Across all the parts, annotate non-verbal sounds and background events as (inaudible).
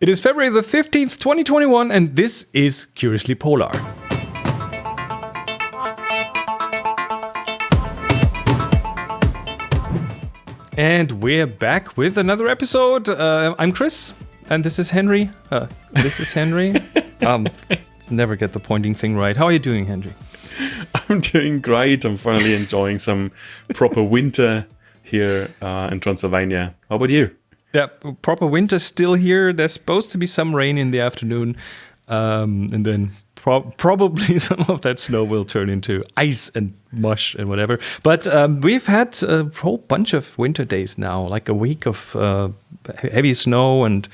It is February the 15th, 2021, and this is Curiously Polar. And we're back with another episode. Uh, I'm Chris, and this is Henry. Uh, this is Henry. (laughs) um, never get the pointing thing right. How are you doing, Henry? I'm doing great. I'm finally enjoying some proper winter here uh, in Transylvania. How about you? Yeah, proper winter still here. There's supposed to be some rain in the afternoon, um, and then pro (laughs) probably some of that snow will turn into ice and mush and whatever. But um, we've had a whole bunch of winter days now, like a week of uh, heavy snow and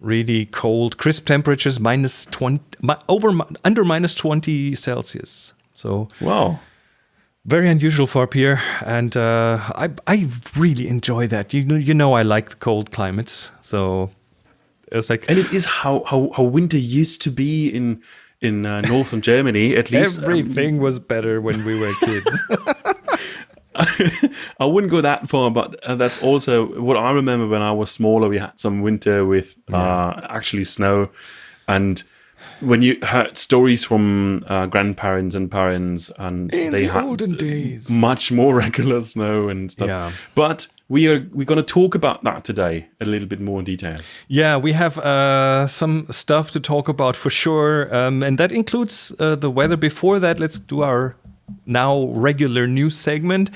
really cold, crisp temperatures, minus twenty, over under minus twenty Celsius. So wow very unusual for up here, and uh, I I really enjoy that. You know, you know, I like the cold climates, so it's like and it is how how how winter used to be in in uh, northern Germany. At (laughs) least um, everything um, was better when we were kids. (laughs) (laughs) I wouldn't go that far, but uh, that's also what I remember when I was smaller. We had some winter with uh, yeah. actually snow, and when you heard stories from uh, grandparents and parents, and In they the had olden days. much more (laughs) regular snow and stuff. Yeah. But we are we're going to talk about that today a little bit more in detail. Yeah, we have uh, some stuff to talk about for sure, um, and that includes uh, the weather. Before that, let's do our now regular news segment.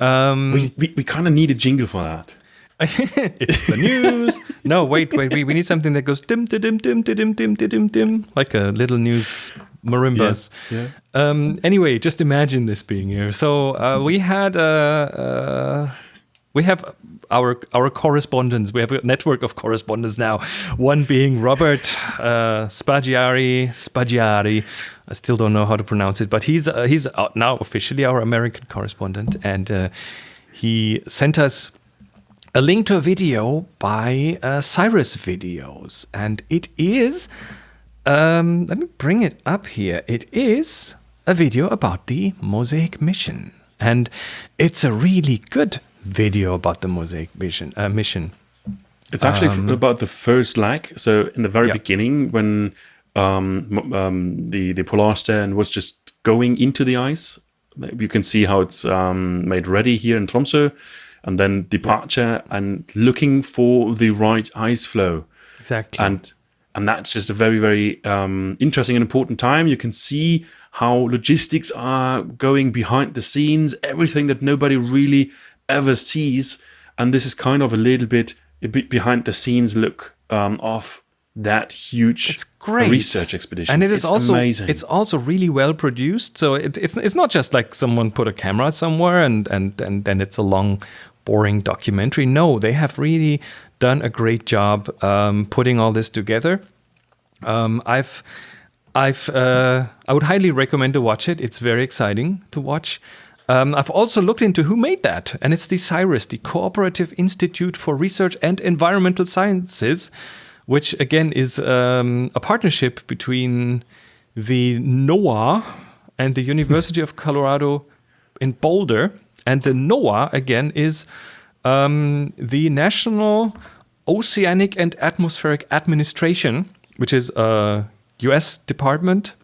Um, we we, we kind of need a jingle for that. (laughs) it's the news. no, wait, wait, we, we need something that goes dim, dim, dim, dim, dim, dim, dim, dim, like a little news marimbas. Yeah. yeah. Um, anyway, just imagine this being here. So uh, we had uh, uh, we have our our correspondents. We have a network of correspondents now. One being Robert uh, Spaggiari. Spaggiari. I still don't know how to pronounce it, but he's uh, he's now officially our American correspondent, and uh, he sent us a link to a video by uh, CIRES Videos, and it is. Um, let me bring it up here. It is a video about the Mosaic mission, and it's a really good video about the Mosaic mission. Uh, mission. It's actually um, about the first leg. So in the very yeah. beginning, when um, um, the the Polarstern was just going into the ice, you can see how it's um, made ready here in Tromsø and then departure and looking for the right ice floe. Exactly. And and that's just a very very um, interesting and important time. You can see how logistics are going behind the scenes, everything that nobody really ever sees, and this is kind of a little bit a bit behind the scenes look um, of that huge it's great. research expedition. And it is it's also amazing. It's also really well produced. So it, it's it's not just like someone put a camera somewhere and and and then it's a long boring documentary. No, they have really done a great job um, putting all this together. Um, I've, I've, uh, I would highly recommend to watch it. It's very exciting to watch. Um, I've also looked into who made that, and it's the CIRES, the Cooperative Institute for Research and Environmental Sciences, which again is um, a partnership between the NOAA and the University of Colorado in Boulder. And the NOAA, again, is um, the National Oceanic and Atmospheric Administration, which is a US department.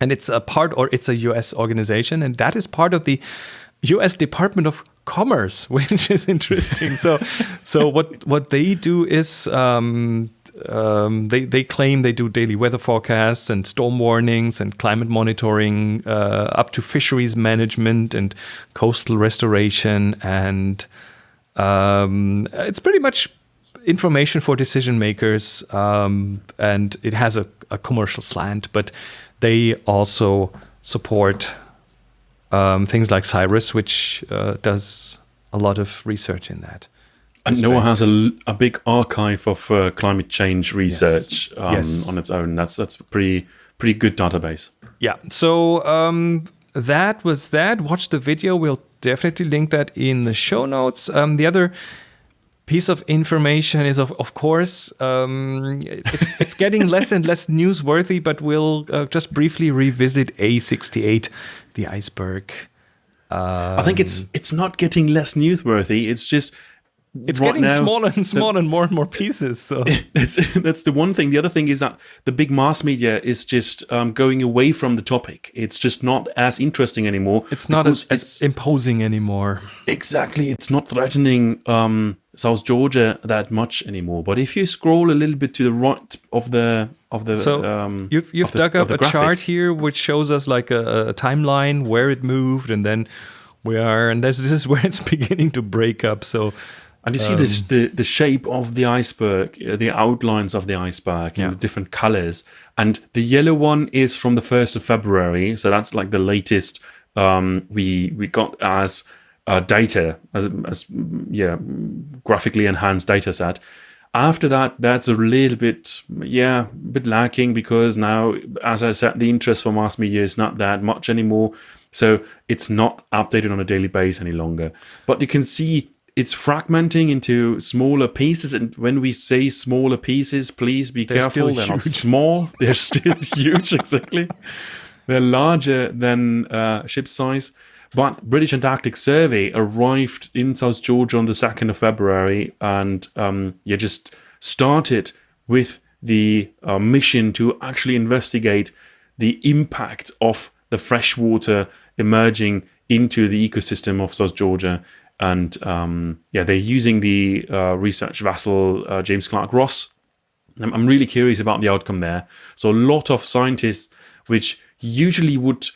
And it's a part, or it's a US organization, and that is part of the US Department of Commerce, (laughs) which is interesting. so, so what what they do is um, um, they, they claim they do daily weather forecasts and storm warnings and climate monitoring uh, up to fisheries management and coastal restoration. And um, it's pretty much information for decision makers. Um, and it has a, a, commercial slant, but they also support um, things like CIRES, which uh, does a lot of research in that. And NOAA has a, a big archive of uh, climate change research yes. Um, yes. on its own. That's that's pretty pretty good database. Yeah. So um, that was that. Watch the video. We'll definitely link that in the show notes. Um, the other piece of information is of of course um, it's it's (laughs) getting less and less newsworthy, but we'll uh, just briefly revisit A68, the iceberg. Um, I think it's it's not getting less newsworthy. It's just it's right getting now, smaller and smaller and more and more pieces. So (laughs) that's that's the one thing. The other thing is that the big mass media is just um, going away from the topic. It's just not as interesting anymore. it's not as, as imposing anymore. Exactly. It's not threatening um, South Georgia that much anymore. But if you scroll a little bit to the right of the of the So um, you've you've of the- dug up a graphic. chart here which shows us like a, a timeline where it moved, and then we are, and this, this is (laughs) where it's beginning to break up. So And you see this the the shape of the iceberg, uh, the outlines of the iceberg, Yeah. and the different colors. And the yellow one is from the first of February, so that's like the latest um, we we got as uh, data as as yeah graphically enhanced data set. After that, that's a little bit yeah a bit lacking because now, as I said, the interest for mass media is not that much anymore. So it's not updated on a daily basis any longer. But you can see it's fragmenting into smaller pieces. And when we say smaller pieces, please be They're careful. still They're not huge. small. They're still (laughs) huge, exactly. They're larger than uh, ship size. But British Antarctic Survey arrived in South Georgia on the 2nd of February and um, yeah, just started with the uh, mission to actually investigate the impact of the freshwater emerging into the ecosystem of South Georgia. And um, yeah, they're using the uh, research vessel uh, James Clark Ross I'm, I'm really curious about the outcome there. So a lot of scientists, which usually would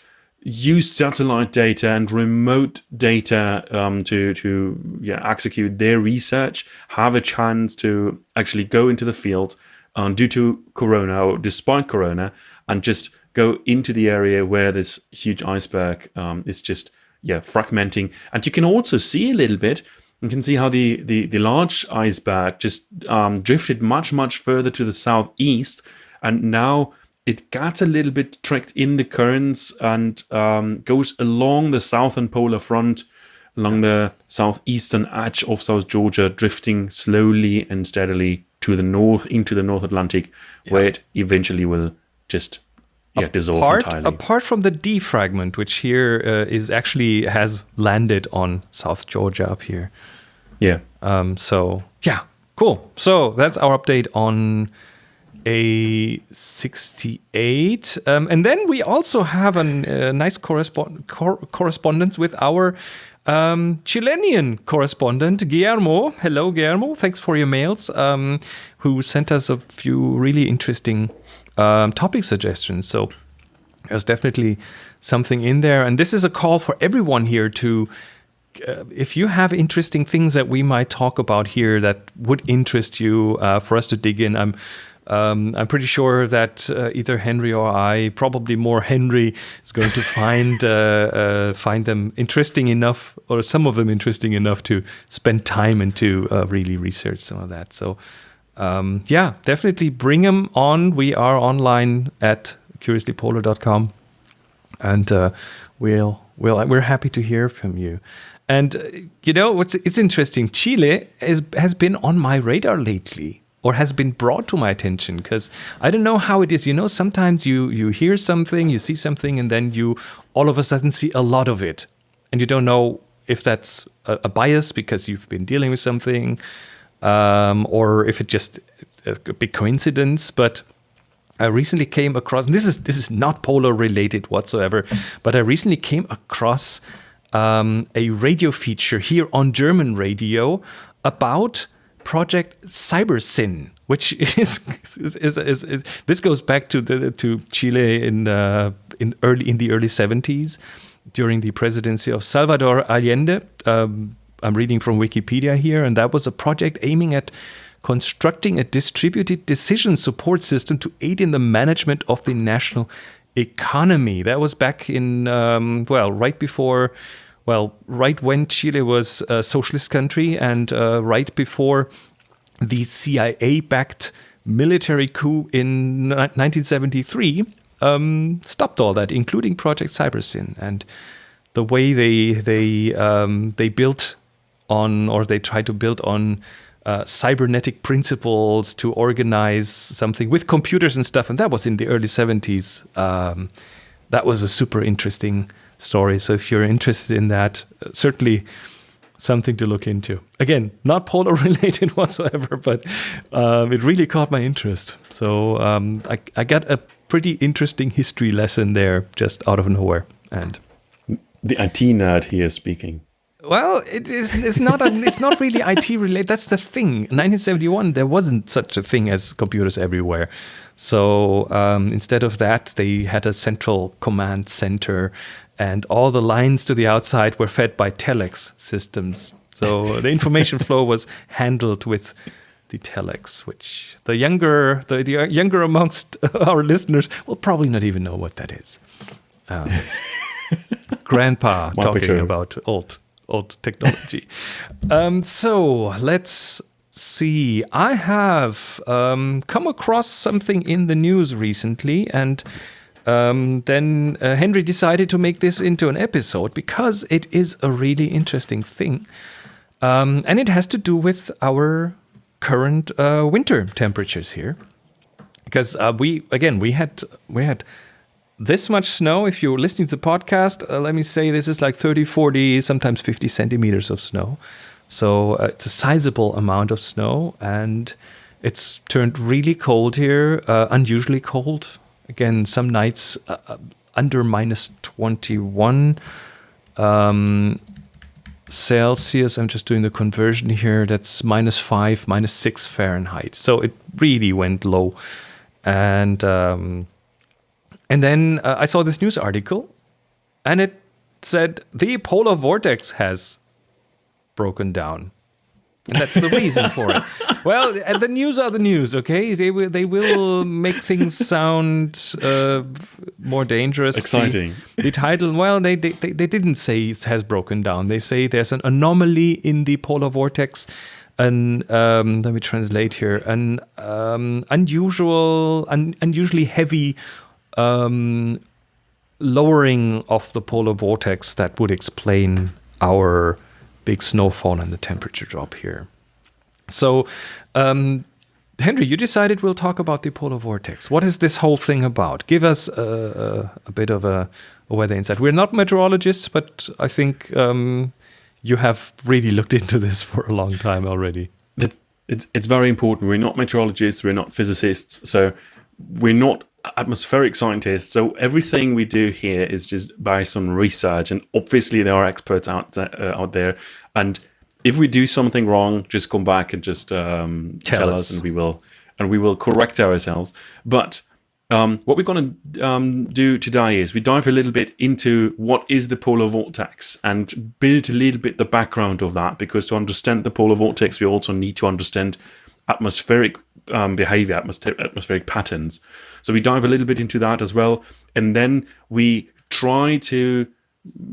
use satellite data and remote data um, to to yeah execute their research, have a chance to actually go into the field um, due to Corona or despite Corona, and just go into the area where this huge iceberg um, is just yeah fragmenting. And you can also see a little bit you can see how the, the, the large iceberg just um, drifted much, much further to the southeast. And now it got a little bit tricked in the currents and um, goes along the southern polar front, along the southeastern edge of South Georgia, drifting slowly and steadily to the north into the North Atlantic, where it eventually will just yeah, dissolve apart entirely. apart from the D fragment, which here uh, is actually has landed on South Georgia up here. yeah. Um, so yeah, cool. So that's our update on A68. Um, and then we also have a uh, nice correspond- cor- correspondence with our um, Chilean correspondent, Guillermo. Hello, Guillermo. Thanks for your mails, um, who sent us a few really interesting um, topic suggestions. So there's definitely something in there. And this is a call for everyone here to uh, if you have interesting things that we might talk about here that would interest you uh, for us to dig in, I'm um, I'm pretty sure that uh, either Henry or I, probably more Henry, is going to find (laughs) uh, uh, find them interesting enough, or some of them interesting enough to spend time and to uh, really research some of that. So, um, yeah, definitely bring them on. We are online at curiouslypolar.com and uh, we'll, we'll we're happy to hear from you. And uh, you know what's it's interesting. Chile is, has been on my radar lately, or has been brought to my attention because I don't know how it is. You know, sometimes you you hear something, you see something, and then you all of a sudden see a lot of it, and you don't know if that's a, a bias because you've been dealing with something, um, or if it just a big coincidence. But I recently came across this is this is not polar related whatsoever, but I recently came across um, a radio feature here on German radio about Project CyberSyn, which (laughs) is is, is, is, is this goes back to the to Chile in uh, in early in the early seventies during the presidency of Salvador Allende. Um, I'm reading from Wikipedia here, and that was a project aiming at constructing a distributed decision support system to aid in the management of the national economy. That was back in, um, well, right before, well, right when Chile was a socialist country and uh, right before the CIA backed military coup in 1973 um, stopped all that, including Project Cybersyn. And the way they, they, um, they built on, or they tried to build on uh, cybernetic principles to organize something with computers and stuff. And that was in the early 70s. Um, that was a super interesting story. So if you're interested in that, uh, certainly something to look into. Again, not polar (laughs) related whatsoever, but um, it really caught my interest. So um, I, I got a pretty interesting history lesson there just out of nowhere. And the IT nerd here speaking. Well, it is. It's not. A, it's not really (laughs) IT related. That's the thing. 1971, there wasn't such a thing as computers everywhere. So um, instead of that, they had a central command center, and all the lines to the outside were fed by telex systems. So the information (laughs) flow was handled with the telex, which the younger the, the younger amongst (laughs) our listeners will probably not even know what that is. Um, grandpa talking about old old technology. (laughs) um, so let's see. I have um, come across something in the news recently, and um, then uh, Henry decided to make this into an episode because it is a really interesting thing. Um, and it has to do with our current uh, winter temperatures here. Because uh, we, again, we had we had this much snow, if you're listening to the podcast, uh, let me say this is like 30, 40, sometimes 50 centimeters of snow. So uh, it's a sizable amount of snow and it's turned really cold here, uh, unusually cold. Again, some nights uh, uh, under minus 21 um, Celsius. I'm just doing the conversion here. That's minus five, minus six Fahrenheit. So it really went low. And um, and then uh, I saw this news article and it said the polar vortex has broken down. And that's the reason for it. (laughs) Well, the news are the news, okay? They will, they will make things sound uh, more dangerous. Exciting. The, the title, well, they, they, they didn't say it has broken down. They say there's an anomaly in the polar vortex an um, let me translate here an um, unusual un, unusually heavy um, lowering of the polar vortex that would explain our big snowfall and the temperature drop here. So, um, Henry, you decided we'll talk about the polar vortex. What is this whole thing about? Give us a, a, a bit of a, a, weather insight. We're not meteorologists, but I think um, you have really looked into this (laughs) for a long time already. It's, it's very important. We're not meteorologists, we're not physicists, so we're not atmospheric scientists. So everything we do here is just based on research, and obviously there are experts out there, uh, out there. And if we do something wrong, just come back and just um, tell, tell us. us, and we will and we will correct ourselves. But um, what we're going to um, do today is we dive a little bit into what is the polar vortex and build a little bit the background of that because to understand the polar vortex we also need to understand atmospheric um, behavior, atmospheric patterns. So we dive a little bit into that as well. And then we try to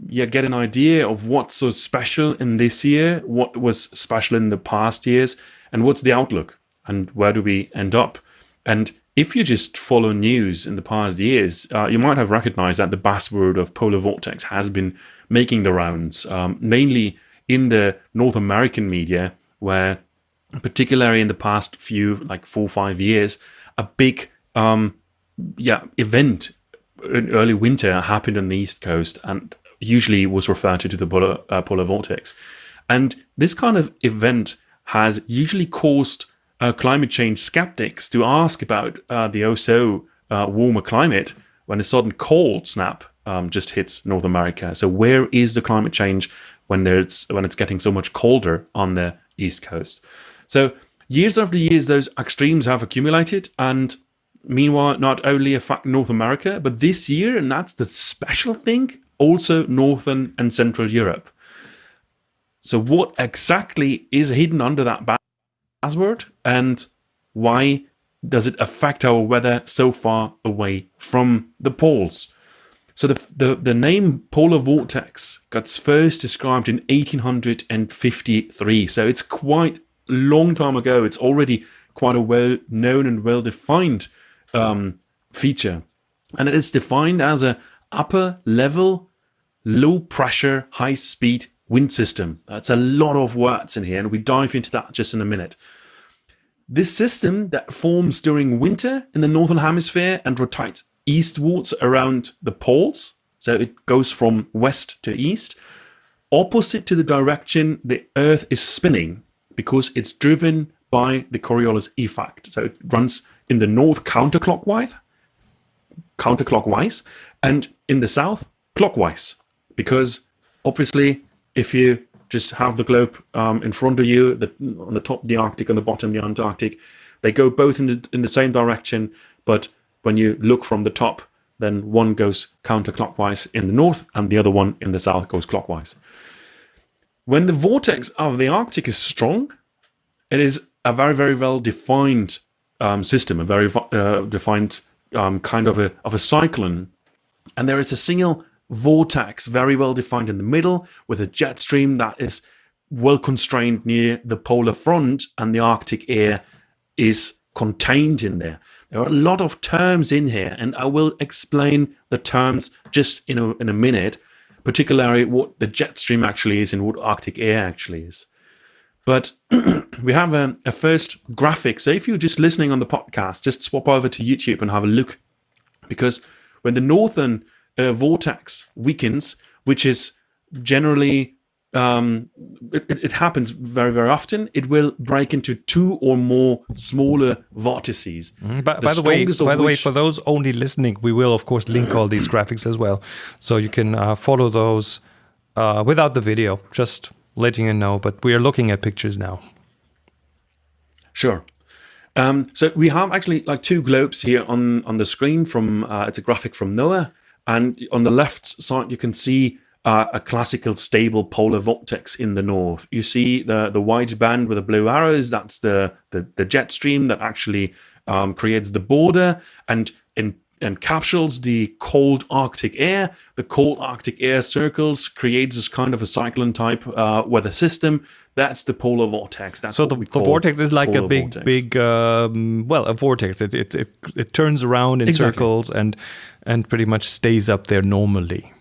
yeah, get an idea of what's so special in this year, what was special in the past years, and what's the outlook, and where do we end up. And if you just follow news in the past years, uh, you might have recognized that the buzzword of polar vortex has been making the rounds, um, mainly in the North American media, where particularly in the past few, like four or five years, a big um, yeah event in early winter happened on the east coast and usually was referred to to the polar, uh, polar vortex. And this kind of event has usually caused uh, climate change skeptics to ask about uh, the also uh, warmer climate when a sudden cold snap um, just hits North America. So where is the climate change when there's when it's getting so much colder on the east coast? So years after years, those extremes have accumulated, and meanwhile, not only affect North America, but this year, and that's the special thing, also Northern and Central Europe. So what exactly is hidden under that buzzword, and why does it affect our weather so far away from the poles? So the, the, the name polar vortex got first described in 1853. So it's quite long time ago. It's already quite a well known and well defined um, feature. And it is defined as a upper level, low pressure, high speed wind system. That's a lot of words in here, and we dive into that just in a minute. This system that forms during winter in the northern hemisphere and rotates eastwards around the poles, so it goes from west to east, opposite to the direction the Earth is spinning because it's driven by the Coriolis effect. So it runs in the north counterclockwise, counterclockwise, and in the south clockwise. Because obviously, if you just have the globe um, in front of you, the, on the top the Arctic, on the bottom the Antarctic, they go both in the, in the same direction, but when you look from the top, then one goes counterclockwise in the north and the other one in the south goes clockwise. When the vortex of the Arctic is strong, it is a very, very well defined um, system, a very uh, defined um, kind of a, of a cyclone. And there is a single vortex very well defined in the middle with a jet stream that is well constrained near the polar front and the Arctic air is contained in there. There are a lot of terms in here, and I will explain the terms just in a, in a minute, particularly what the jet stream actually is and what Arctic air actually is. But (clears throat) we have a, a, first graphic. So if you're just listening on the podcast, just swap over to YouTube and have a look. Because when the northern uh, vortex weakens, which is generally um, it, it, happens very very often. It will break into two or more smaller vortices. Mm, by, the, by the way, by the way, for those only listening, we will of course link all these graphics as well, so you can uh, follow those uh, without the video. Just letting you know. But we are looking at pictures now. Sure. Um, so we have actually like two globes here on on the screen. From uh, it's a graphic from NOAA, and on the left side you can see uh, a classical stable polar vortex in the north. You see the the white band with the blue arrows. That's the the, the jet stream that actually um, creates the border and in encapsulates the cold Arctic air. The cold Arctic air circles, creates this kind of a cyclone type uh, weather system. That's the polar vortex. That's so the, the vortex is like a big, vortex. big, um, well, a vortex. It, it, it, it turns around in exactly. circles and and pretty much stays up there normally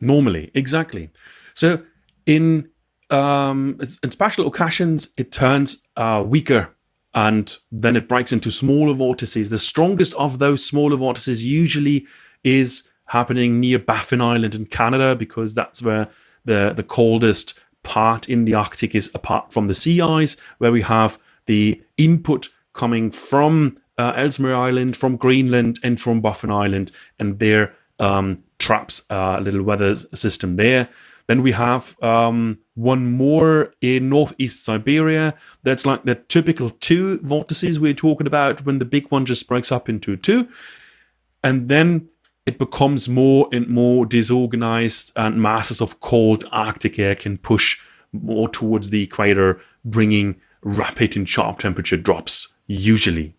normally. Exactly. So in um, in special occasions, it turns uh, weaker and then it breaks into smaller vortices. The strongest of those smaller vortices usually is happening near Baffin Island in Canada because that's where the, the coldest part in the Arctic is apart from the sea ice, where we have the input coming from uh, Ellesmere Island, from Greenland, and from Baffin Island, and there um, traps a little weather system there. Then we have um, one more in northeast Siberia. That's like the typical two vortices we're talking about when the big one just breaks up into two. And then it becomes more and more disorganized, and masses of cold Arctic air can push more towards the equator, bringing rapid and sharp temperature drops, usually.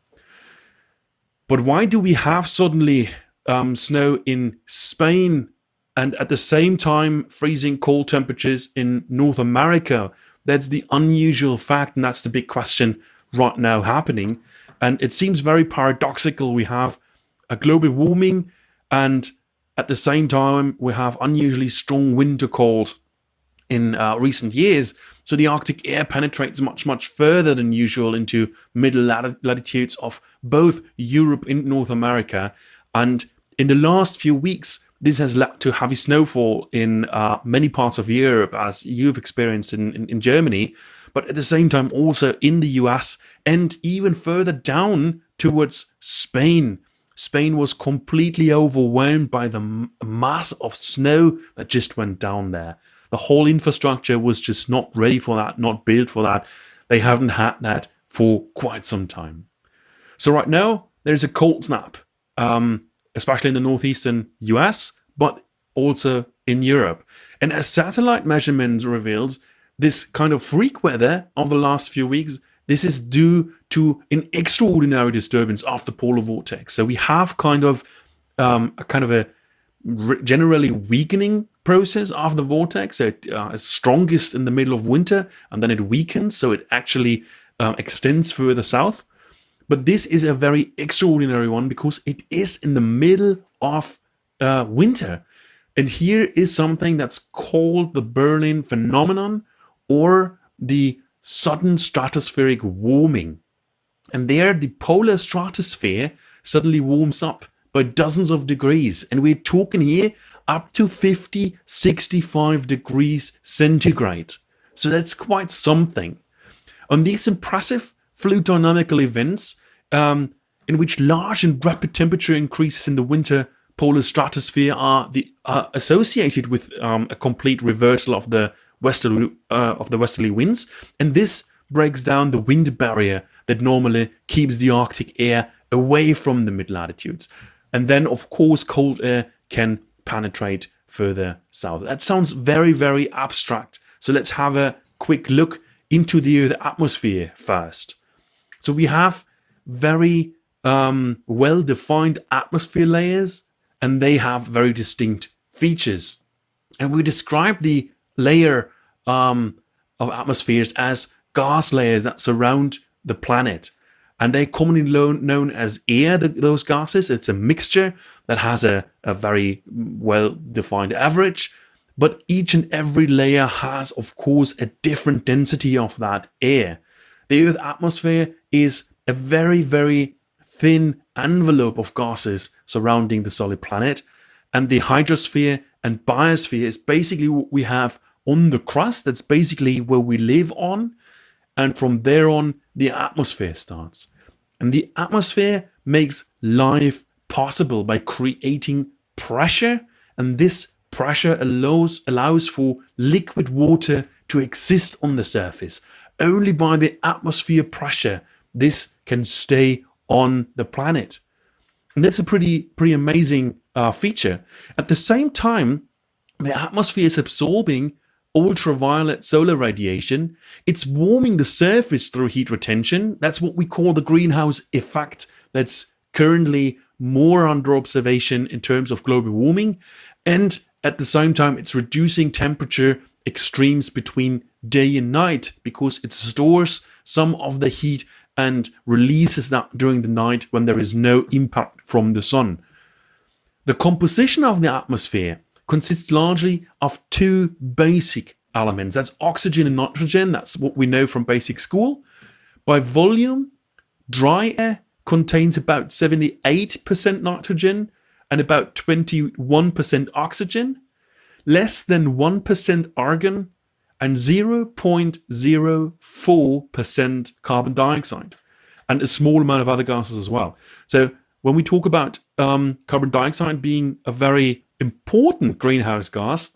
But why do we have suddenly um, snow in Spain and at the same time freezing cold temperatures in North America. That's the unusual fact, and that's the big question right now happening. And it seems very paradoxical. We have a global warming, and at the same time, we have unusually strong winter cold in uh, recent years. So the Arctic air penetrates much, much further than usual into middle latitudes of both Europe and North America. And in the last few weeks, this has led to heavy snowfall in uh, many parts of Europe, as you've experienced in, in, in, Germany, but at the same time also in the US and even further down towards Spain. Spain was completely overwhelmed by the mass of snow that just went down there. The whole infrastructure was just not ready for that, not built for that. They haven't had that for quite some time. So right now, there's a cold snap. Um, especially in the northeastern US, but also in Europe. And as satellite measurements reveals, this kind of freak weather of the last few weeks, this is due to an extraordinary disturbance of the polar vortex. So we have kind of um, a kind of a generally weakening process of the vortex. It uh, is strongest in the middle of winter, and then it weakens, so it actually uh, extends further south. But this is a very extraordinary one because it is in the middle of uh, winter. And here is something that's called the Berlin phenomenon or the sudden stratospheric warming. And there, the polar stratosphere suddenly warms up by dozens of degrees. And we're talking here up to 50, 65 degrees centigrade. So that's quite something. On these impressive fluid dynamical events, um, in which large and rapid temperature increases in the winter polar stratosphere are, the, are associated with um, a complete reversal of the westerly uh, of the westerly winds, and this breaks down the wind barrier that normally keeps the Arctic air away from the mid latitudes. And then, of course, cold air can penetrate further south. That sounds very, very abstract. So let's have a quick look into the Earth atmosphere first. So we have very um, well-defined atmosphere layers, and they have very distinct features. And we describe the layer um, of atmospheres as gas layers that surround the planet. And they're commonly known as air, the, those gases. It's a mixture that has a, a very well-defined average. But each and every layer has, of course, a different density of that air. The Earth atmosphere is a very, very thin envelope of gases surrounding the solid planet. And the hydrosphere and biosphere is basically what we have on the crust. That's basically where we live on. And from there on, the atmosphere starts. And the atmosphere makes life possible by creating pressure. And this pressure allows, allows for liquid water to exist on the surface. Only by the atmosphere pressure this can stay on the planet. And that's a pretty, pretty amazing uh, feature. At the same time, the atmosphere is absorbing ultraviolet solar radiation. It's warming the surface through heat retention. That's what we call the greenhouse effect that's currently more under observation in terms of global warming. And at the same time, it's reducing temperature extremes between day and night because it stores some of the heat and releases that during the night when there is no impact from the sun. The composition of the atmosphere consists largely of two basic elements. That's oxygen and nitrogen. That's what we know from basic school. By volume, dry air contains about 78% nitrogen and about 21% oxygen, less than 1% argon, and 0.04% carbon dioxide, and a small amount of other gases as well. So when we talk about um, carbon dioxide being a very important greenhouse gas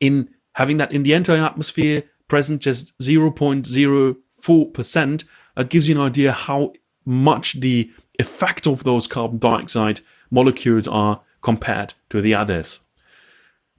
in having that in the entire atmosphere present just 0.04%, that gives you an idea how much the effect of those carbon dioxide molecules are compared to the others.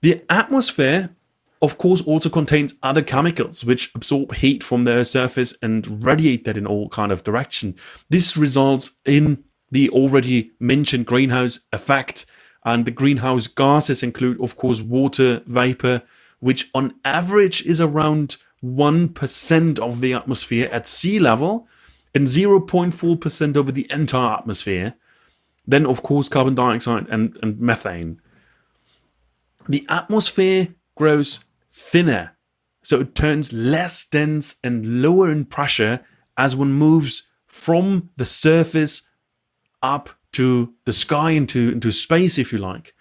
The atmosphere of course also contains other chemicals which absorb heat from the surface and radiate that in all kind of direction. This results in the already mentioned greenhouse effect and the greenhouse gases include, of course, water vapor, which on average is around 1% of the atmosphere at sea level and 0.4% over the entire atmosphere. Then, of course, carbon dioxide and, and methane. The atmosphere grows thinner, so it turns less dense and lower in pressure as one moves from the surface up to the sky, into, into space, if you like.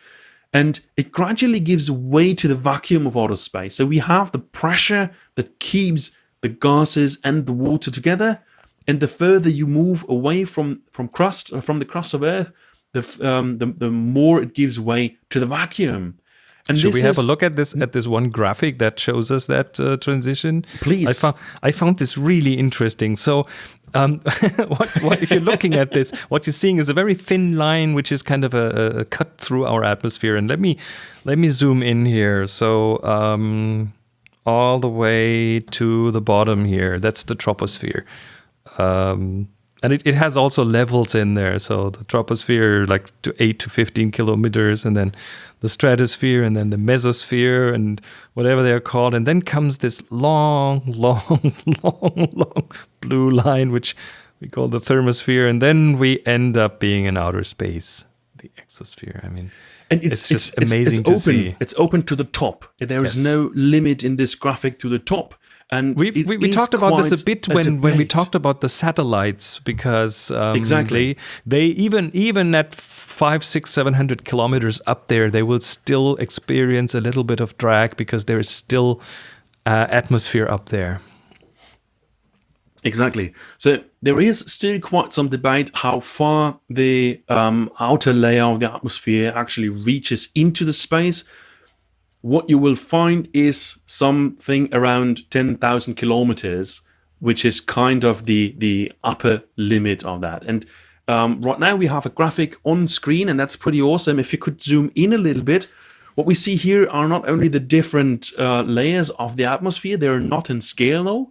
And it gradually gives way to the vacuum of outer space. So we have the pressure that keeps the gases and the water together. And the further you move away from, from crust, from the crust of Earth, the, um, the, the more it gives way to the vacuum. And Should we have a look at this at this one graphic that shows us that uh, transition? Please. I found I found this really interesting. So, um, (laughs) what, what, if you're looking at this, (laughs) what you're seeing is a very thin line, which is kind of a, a cut through our atmosphere. And let me let me zoom in here. So, um, all the way to the bottom here, that's the troposphere. Um, and it, it has also levels in there. So the troposphere, like to 8 to 15 kilometers, and then the stratosphere, and then the mesosphere, and whatever they're called. And then comes this long, (laughs) long, long, long blue line, which we call the thermosphere. And then we end up being in outer space, the exosphere. I mean, and it's, it's just it's, amazing it's, it's to open. see. It's open to the top. There is yes. no limit in this graphic to the top. And we we, we talked about this a bit when, when we talked about the satellites because um, Exactly. they, they even even at five six seven hundred kilometers up there they will still experience a little bit of drag because there is still uh, atmosphere up there. Exactly. So there is still quite some debate how far the um, outer layer of the atmosphere actually reaches into the space. What you will find is something around 10,000 kilometers, which is kind of the, the upper limit of that. And um, right now we have a graphic on screen, and that's pretty awesome. If you could zoom in a little bit, what we see here are not only the different uh, layers of the atmosphere, they're not in scale though,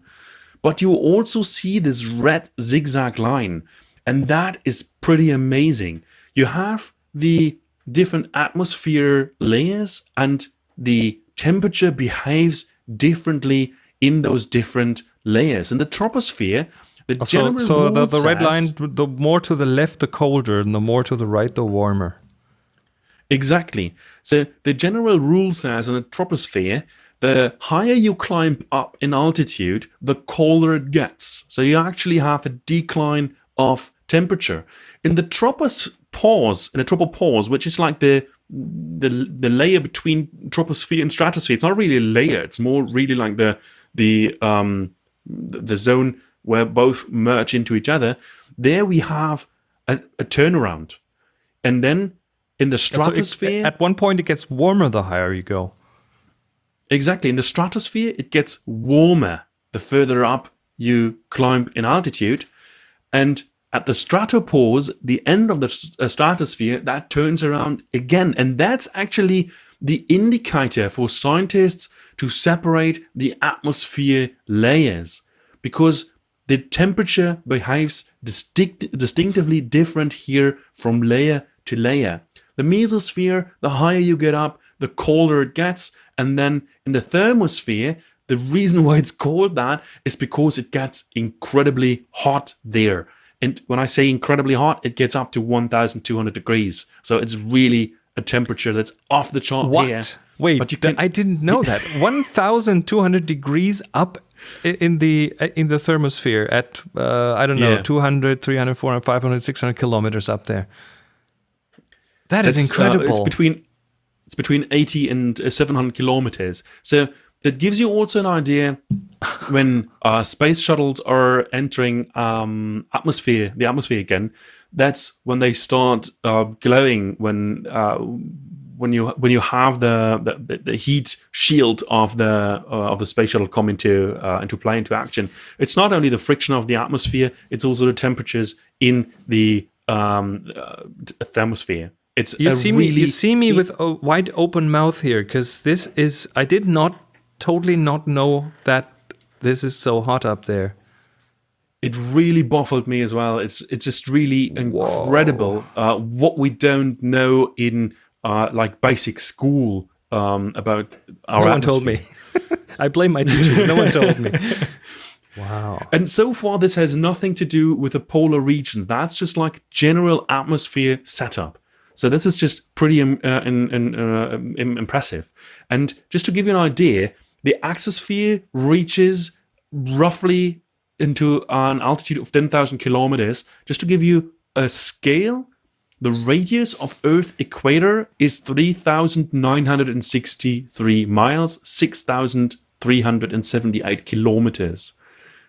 but you also see this red zigzag line and that is pretty amazing you have the different atmosphere layers and the temperature behaves differently in those different layers in the troposphere the So, general so the, rule the red line, the more to the left, the colder, and the more to the right, the warmer. Exactly. So the general rule says in the troposphere, the higher you climb up in altitude, the colder it gets. So you actually have a decline of temperature. In the tropopause, in the tropopause, which is like the the the layer between troposphere and stratosphere, it's not really a layer. It's more really like the the um the zone where both merge into each other. There we have a, a turnaround, and then in the So stratosphere, at one point, it gets warmer the higher you go. Exactly. In the stratosphere, it gets warmer the further up you climb in altitude. And at the stratopause, the end of the uh, stratosphere, that turns around again. And that's actually the indicator for scientists to separate the atmosphere layers because the temperature behaves distinct, distinctively different here from layer to layer. The mesosphere, the higher you get up, the colder it gets. And then in the thermosphere, the reason (laughs) why it's called that is because it gets incredibly hot there. And when I say incredibly hot, it gets up to 1200 degrees. So it's really a temperature that's off the chart What? here. Wait, but you can, I didn't know (laughs) that. 1,200 degrees up in the uh, in the thermosphere at uh, I don't know Yeah. 200, 300, 400, 500, 600 kilometers up there. That is It's, uh, incredible. it's between it's between 80 and uh, 700 kilometers. So that gives you also an idea when uh, space shuttles are entering um, atmosphere, the atmosphere again. That's when they start uh, glowing. When uh, when you when you have the the, the heat shield of the uh, of the space shuttle come into uh, into play into action. It's not only the friction of the atmosphere; it's also the temperatures in the um, uh, thermosphere. It's you see me, you see me with a wide open mouth here because this is I did not totally not know that this is so hot up there. it really baffled me as well. It's it's just really incredible uh, what we don't know in uh, like basic school um, about our no one told me. (laughs) I blame my teachers. no one told me. (laughs) Wow. And so far, this has nothing to do with the polar region. That's just like general atmosphere setup. So this is just pretty um, uh, in, in, uh, im- impressive. And just to give you an idea, the exosphere reaches roughly into an altitude of 10,000 kilometers. Just to give you a scale, the radius of Earth equator is 3,963 miles, 6,378 kilometers.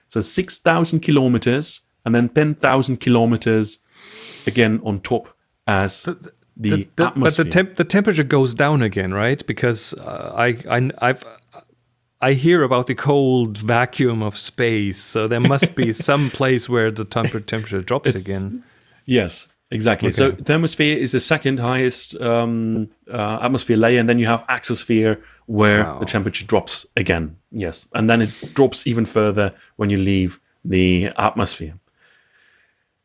So 6,000 kilometers and then 10,000 kilometers again on top as the, The- the- but the temp the temperature goes down again, right? Because uh, I I I've I hear about the cold vacuum of space, so there must be (laughs) some place where the temperature drops It's- again. yes, exactly. So thermosphere is the second highest um, uh, atmosphere layer, and then you have exosphere where Wow. the temperature drops again. Yes, and then it drops even further when you leave the atmosphere.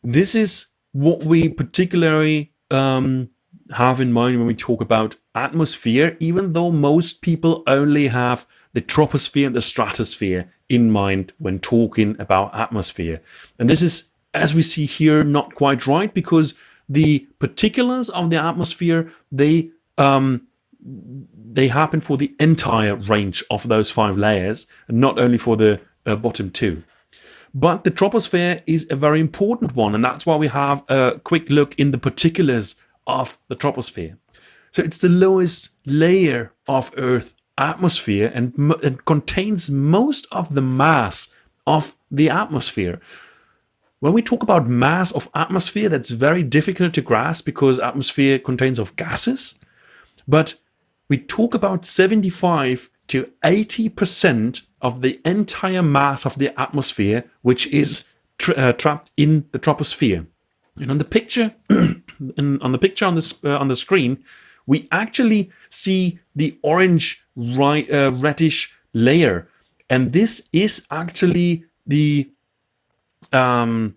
This is what we particularly um, have in mind when we talk about atmosphere, even though most people only have the troposphere and the stratosphere in mind when talking about atmosphere. And this is, as we see here, not quite right because the particulars of the atmosphere, they um, they happen for the entire range of those five layers, and not only for the uh, bottom two. But the troposphere is a very important one, and that's why we have a quick look in the particulars of the troposphere. So it's the lowest layer of Earth atmosphere and it contains most of the mass of the atmosphere. When we talk about mass of atmosphere, that's very difficult to grasp because atmosphere contains of gases. But we talk about 75 to 80% of the entire mass of the atmosphere, which is tra uh, trapped in the troposphere. And on the picture, (clears throat) on the picture on the uh, on the screen, we actually see the orange right, uh, reddish layer, and this is actually the um,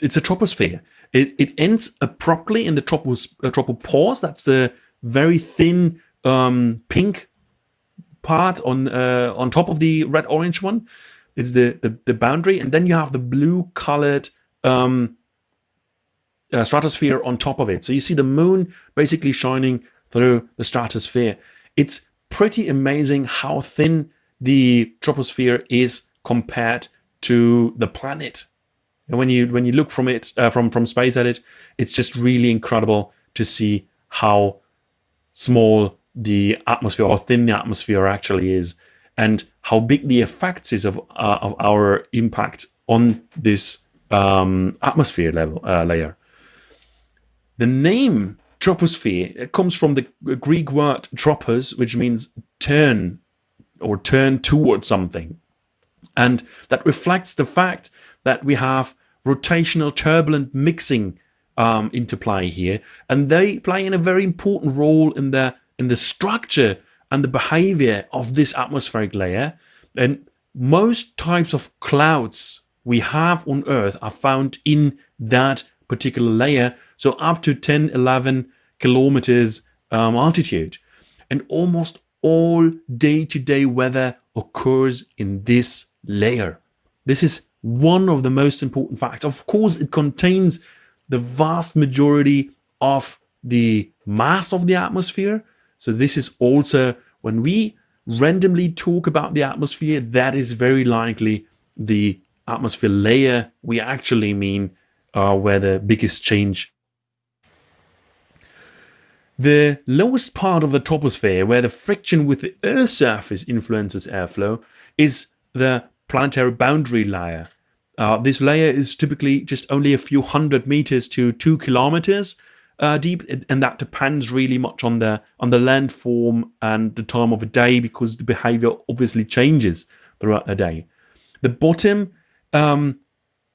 it's a troposphere. It, it ends abruptly in the tropos, uh, tropopause. That's the very thin um, pink part on uh, on top of the red orange one. It's the, the, the boundary, and then you have the blue colored um, uh, stratosphere on top of it. So you see the moon basically shining through the stratosphere. It's pretty amazing how thin the troposphere is compared to the planet. And when you when you look from it uh, from from space at it, it's just really incredible to see how small the atmosphere or thin the atmosphere actually is, and how big the effects is of uh, of our impact on this um, atmosphere level uh, layer. The name troposphere comes from the Greek word tropos, which means turn or turn towards something. And that reflects the fact that we have rotational turbulent mixing um, into play here. And they play in a very important role in the, in the structure and the behavior of this atmospheric layer. And most types of clouds we have on Earth are found in that particular layer. So up to 10, 11 kilometers um, altitude. And almost all day-to-day -day weather occurs in this layer. This is one of the most important facts. Of course, it contains the vast majority of the mass of the atmosphere. So this is also, when we randomly talk about the atmosphere, that is very likely the atmosphere layer we actually mean uh, where the biggest change. The lowest part of the troposphere, where the friction with the Earth's surface influences airflow, is the planetary boundary layer. Uh, this layer is typically just only a few hundred meters to two kilometers uh, deep, and that depends really much on the on the landform and the time of the day because the behavior obviously changes throughout the day. The bottom um,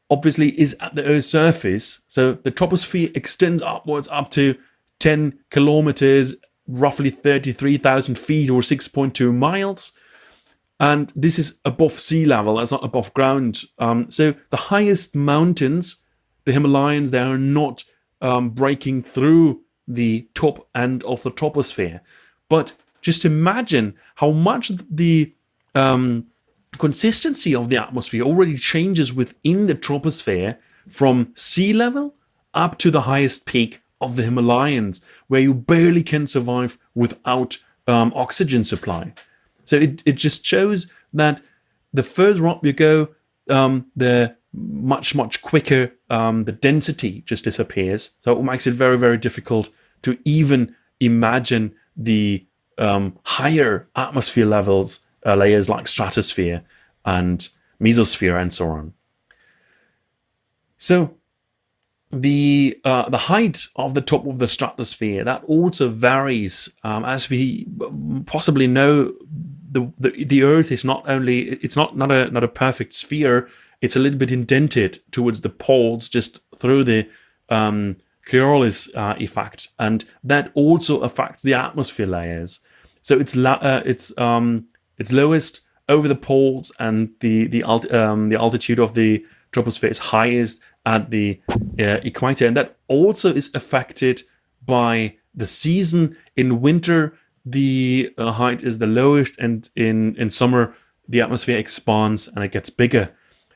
obviously is at the Earth's surface, so the troposphere extends upwards up to 10 kilometers, roughly 33,000 feet or 6.2 miles. And this is above sea level, it's not above ground. Um, so the highest mountains, the Himalayas, they are not um, breaking through the top end of the troposphere. But just imagine how much the um, consistency of the atmosphere already changes within the troposphere from sea level up to the highest peak of the Himalayas, where you barely can survive without um, oxygen supply. So it, it just shows that the further up you go, um, the much, much quicker um, the density just disappears. So it makes it very, very difficult to even imagine the um, higher atmosphere levels, uh, layers like stratosphere and mesosphere and so on. So the uh, the height of the top of the stratosphere that also varies um, as we possibly know the, the the earth is not only it's not not a not a perfect sphere it's a little bit indented towards the poles just through the um, Coriolis uh, effect and that also affects the atmosphere layers so it's uh, it's um, it's lowest over the poles and the the, alt um, the altitude of the troposphere is highest at the uh, equator. And that also is affected by the season. In winter, the uh, height is the lowest, and in, in summer, the atmosphere expands and it gets bigger.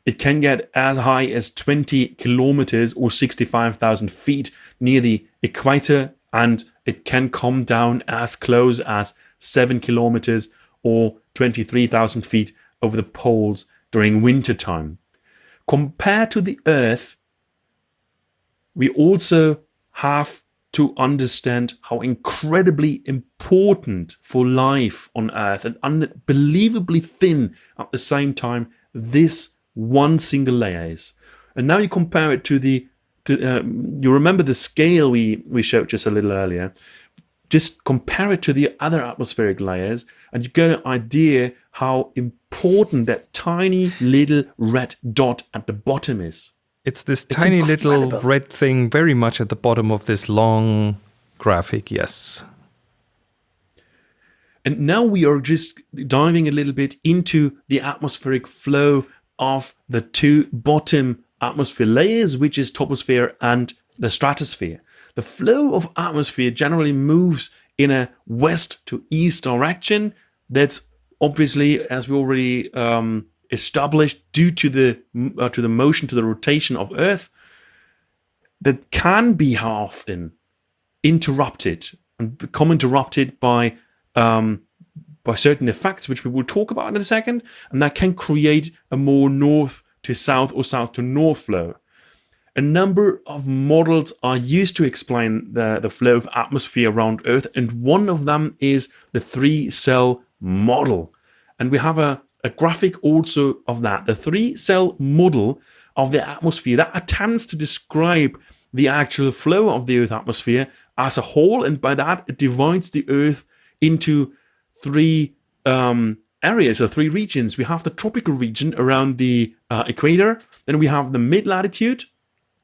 It can get as high as 20 kilometers or 65,000 feet near the equator and it can come down as close as 7 kilometers or 23,000 feet over the poles during winter time. Compared to the Earth, we also have to understand how incredibly important for life on Earth and unbelievably thin at the same time this one single layer is. And now you compare it to the, to, uh, you remember the scale we, we showed just a little earlier. Just compare it to the other atmospheric layers and you get an idea how important that tiny little red dot at the bottom is. It's this it's tiny incredible. little red thing very much at the bottom of this long graphic, yes. And now we are just diving a little bit into the atmospheric flow of the two bottom atmosphere layers, which is troposphere and the stratosphere. The flow of atmosphere generally moves in a west to east direction. That's obviously, as we already um, established, due to the uh, to the motion, to the rotation of Earth. That can be often interrupted and become interrupted by um, by certain effects, which we will talk about in a second, and that can create a more north to south or south to north flow. A number of models are used to explain the, the flow of atmosphere around Earth, and one of them is the three cell model. And we have a, a graphic also of that. The three cell model of the atmosphere that attempts to describe the actual flow of the Earth atmosphere as a whole, and by that it divides the Earth into three um, areas or three regions. We have the tropical region around the uh, equator, then we have the mid latitude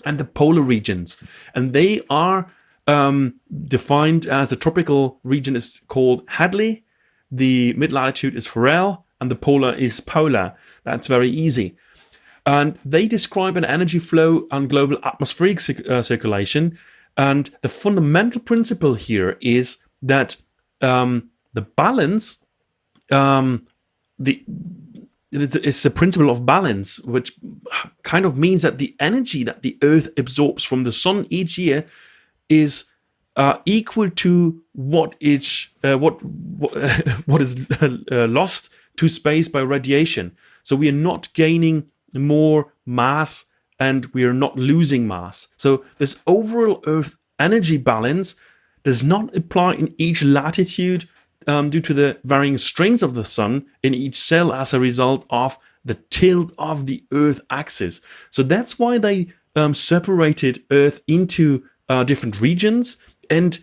and the polar regions, and they are um, defined as the tropical region is called Hadley, the mid latitude is Ferrel, and the polar is polar. That's very easy. And they describe an energy flow on global atmospheric uh, circulation. And the fundamental principle here is that um, the balance, um, the it's the principle of balance, which kind of means that the energy that the Earth absorbs from the Sun each year is uh, equal to what is uh, what what, (laughs) is uh, lost to space by radiation. So we are not gaining more mass and we are not losing mass. So this overall Earth energy balance does not apply in each latitude um, due to the varying strength of the sun in each cell as a result of the tilt of the Earth axis. So that's why they um, separated Earth into uh, different regions and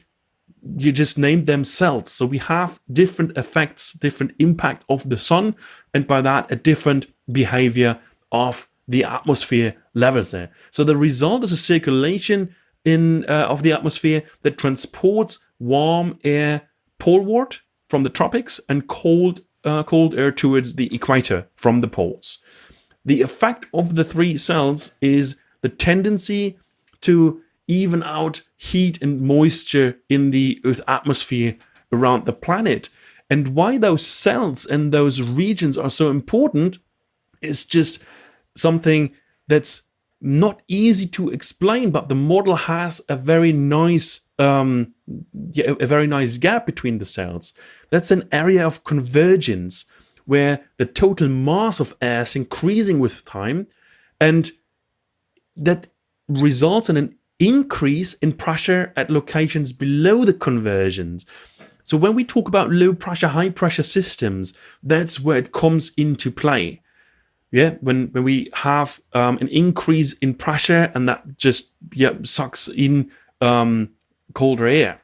you just named them cells. So we have different effects, different impact of the sun, and by that a different behavior of the atmosphere levels there. So the result is a circulation in uh, of the atmosphere that transports warm air poleward from the tropics and cold uh, cold air towards the equator from the poles. The effect of the three cells is the tendency to even out heat and moisture in the Earth atmosphere around the planet. And why those cells and those regions are so important is just something that's not easy to explain, but the model has a very nice um, yeah, a very nice gap between the cells. That's an area of convergence where the total mass of air is increasing with time and that results in an increase in pressure at locations below the convergence. So when we talk about low pressure, high pressure systems, that's where it comes into play. Yeah, when, when we have um, an increase in pressure and that just yeah sucks in um, colder air.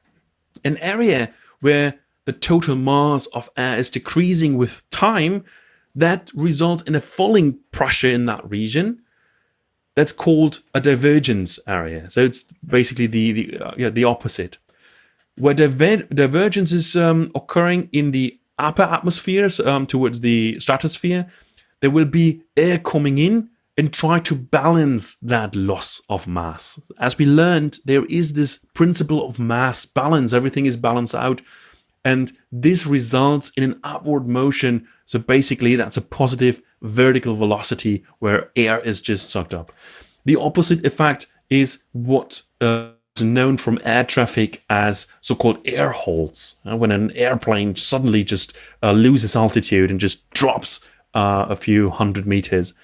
An area where the total mass of air is decreasing with time, that results in a falling pressure in that region that's called a divergence area. So it's basically the the, uh, yeah, the opposite. Where diver divergence is um, occurring in the upper atmospheres um, towards the stratosphere, there will be air coming in and try to balance that loss of mass. As we learned, there is this principle of mass balance. Everything is balanced out. And this results in an upward motion. So basically, that's a positive vertical velocity where air is just sucked up. The opposite effect is what uh, known from air traffic as so-called air holes, uh, when an airplane suddenly just uh, loses altitude and just drops uh, a few hundred meters.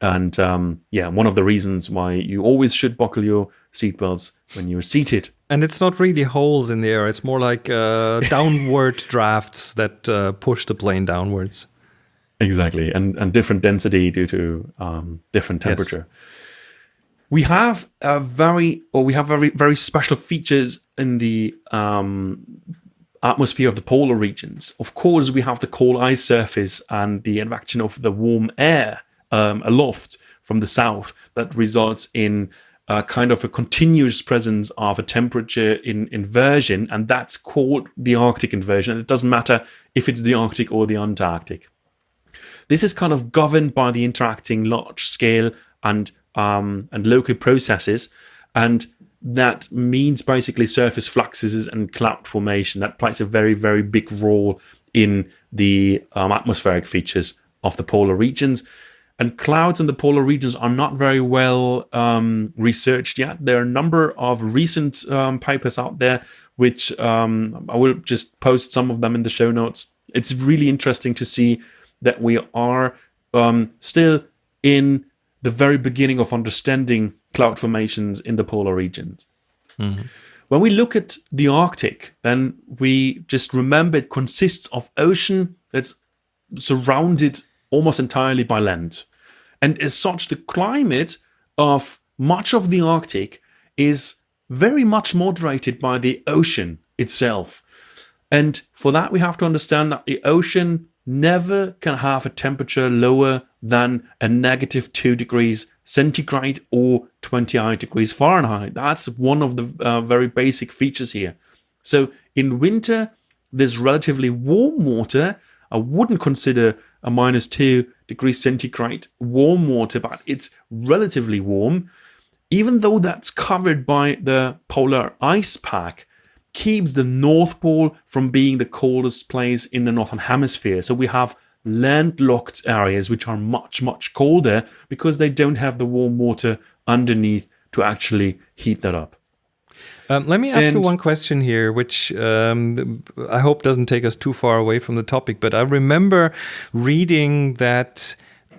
And um, yeah, one of the reasons why you always should buckle your seatbelts when you're seated. And it's not really holes in the air; it's more like uh, (laughs) downward drafts that uh, push the plane downwards. Exactly, and and different density due to um, different temperature. Yes. We have a very, or we have very very special features in the um, atmosphere of the polar regions. Of course, we have the cold ice surface and the advection of the warm air um, aloft from the south that results in a kind of a continuous presence of a temperature in inversion, and that's called the Arctic inversion. And it doesn't matter if it's the Arctic or the Antarctic. This is kind of governed by the interacting large scale and um, and local processes, and that means basically surface fluxes and cloud formation. That plays a very very big role in the um, atmospheric features of the polar regions. And clouds in the polar regions are not very well um, researched yet. There are a number of recent um, papers out there, which um, I will just post some of them in the show notes. It's really interesting to see that we are um, still in the very beginning of understanding cloud formations in the polar regions. Mm -hmm. When we look at the Arctic, then we just remember it consists of ocean that's surrounded almost entirely by land. And as such, the climate of much of the Arctic is very much moderated by the ocean itself. And for that, we have to understand that the ocean never can have a temperature lower than a negative 2 degrees centigrade or 28 degrees Fahrenheit. That's one of the uh, very basic features here. So in winter, this relatively warm water. I wouldn't consider a minus 2 degrees centigrade warm water, but it's relatively warm. Even though that's covered by the polar ice pack, keeps the North Pole from being the coldest place in the Northern Hemisphere. So we have landlocked areas which are much, much colder because they don't have the warm water underneath to actually heat that up. Um, let me ask and, you one question here, which um, I hope doesn't take us too far away from the topic. But I remember reading that